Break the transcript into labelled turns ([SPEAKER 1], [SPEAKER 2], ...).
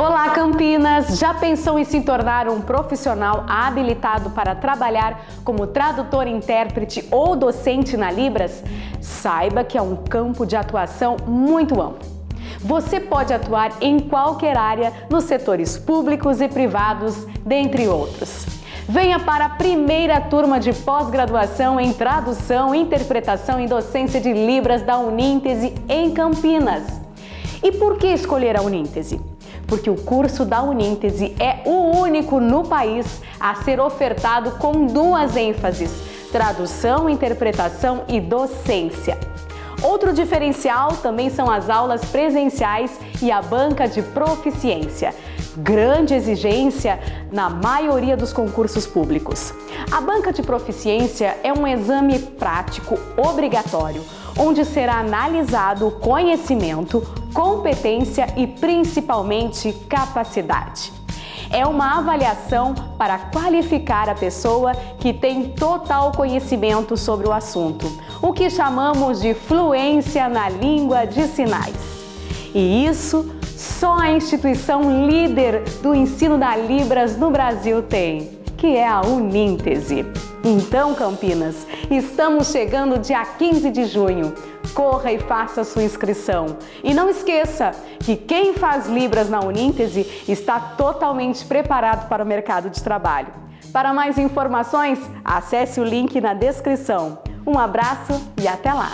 [SPEAKER 1] Olá Campinas! Já pensou em se tornar um profissional habilitado para trabalhar como tradutor, intérprete ou docente na Libras? Saiba que é um campo de atuação muito amplo. Você pode atuar em qualquer área nos setores públicos e privados, dentre outros. Venha para a primeira turma de pós-graduação em Tradução, Interpretação e Docência de Libras da Uníntese em Campinas. E por que escolher a Uníntese? Porque o curso da Uníntese é o único no país a ser ofertado com duas ênfases, tradução, interpretação e docência. Outro diferencial também são as aulas presenciais e a banca de proficiência. Grande exigência na maioria dos concursos públicos. A banca de proficiência é um exame prático obrigatório, onde será analisado o conhecimento, competência e principalmente capacidade. É uma avaliação para qualificar a pessoa que tem total conhecimento sobre o assunto, o que chamamos de fluência na língua de sinais. E isso só a instituição líder do ensino da Libras no Brasil tem, que é a Uníntese. Então, Campinas, estamos chegando dia 15 de junho. Corra e faça sua inscrição. E não esqueça que quem faz Libras na Uníntese está totalmente preparado para o mercado de trabalho. Para mais informações, acesse o link na descrição. Um abraço e até lá!